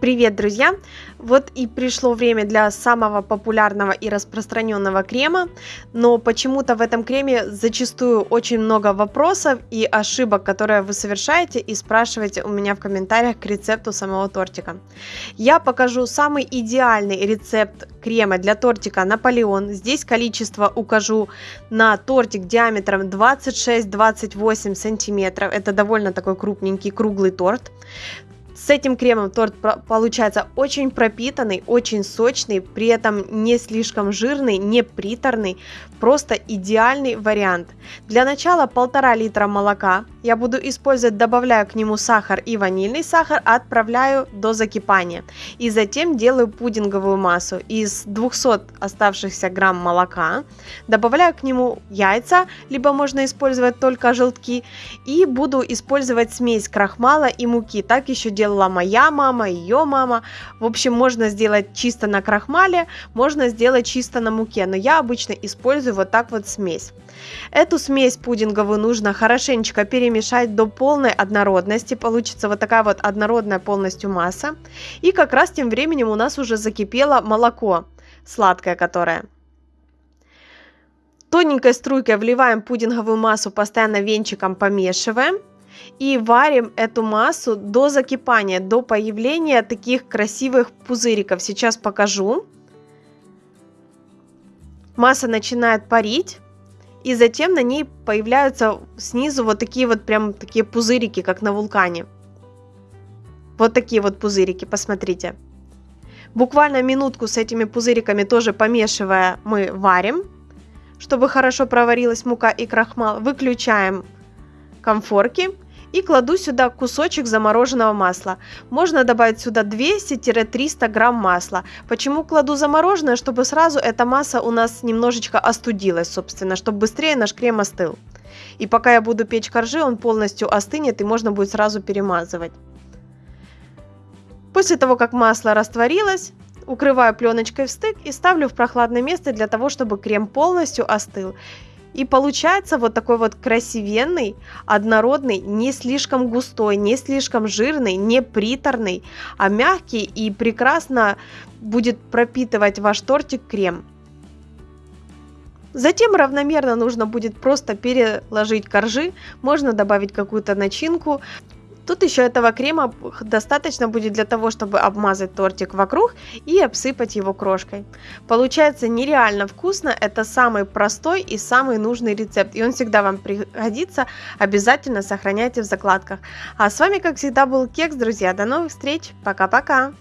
Привет, друзья! Вот и пришло время для самого популярного и распространенного крема, но почему-то в этом креме зачастую очень много вопросов и ошибок, которые вы совершаете и спрашиваете у меня в комментариях к рецепту самого тортика. Я покажу самый идеальный рецепт крема для тортика Наполеон. Здесь количество укажу на тортик диаметром 26-28 сантиметров. Это довольно такой крупненький круглый торт. С этим кремом торт получается очень пропитанный, очень сочный, при этом не слишком жирный, не приторный, просто идеальный вариант. Для начала полтора литра молока я буду использовать, добавляю к нему сахар и ванильный сахар, отправляю до закипания. И затем делаю пудинговую массу из 200 оставшихся грамм молока, добавляю к нему яйца, либо можно использовать только желтки, и буду использовать смесь крахмала и муки, так еще делаю делала моя мама, ее мама. В общем, можно сделать чисто на крахмале, можно сделать чисто на муке, но я обычно использую вот так вот смесь. Эту смесь пудинговую нужно хорошенечко перемешать до полной однородности, получится вот такая вот однородная полностью масса. И как раз тем временем у нас уже закипело молоко, сладкое которое. Тоненькой струйкой вливаем пудинговую массу, постоянно венчиком помешиваем и варим эту массу до закипания, до появления таких красивых пузыриков. Сейчас покажу. Масса начинает парить, и затем на ней появляются снизу вот такие вот прям такие пузырики, как на вулкане. Вот такие вот пузырики, посмотрите. Буквально минутку с этими пузыриками тоже помешивая мы варим, чтобы хорошо проварилась мука и крахмал. Выключаем комфорки и кладу сюда кусочек замороженного масла. Можно добавить сюда 200-300 грамм масла. Почему кладу замороженное? Чтобы сразу эта масса у нас немножечко остудилась, собственно, чтобы быстрее наш крем остыл. И пока я буду печь коржи, он полностью остынет и можно будет сразу перемазывать. После того, как масло растворилось, укрываю пленочкой в стык и ставлю в прохладное место для того, чтобы крем полностью остыл. И получается вот такой вот красивенный, однородный, не слишком густой, не слишком жирный, не приторный, а мягкий и прекрасно будет пропитывать ваш тортик крем. Затем равномерно нужно будет просто переложить коржи, можно добавить какую-то начинку, Тут еще этого крема достаточно будет для того, чтобы обмазать тортик вокруг и обсыпать его крошкой. Получается нереально вкусно, это самый простой и самый нужный рецепт, и он всегда вам пригодится, обязательно сохраняйте в закладках. А с вами, как всегда, был Кекс, друзья, до новых встреч, пока-пока!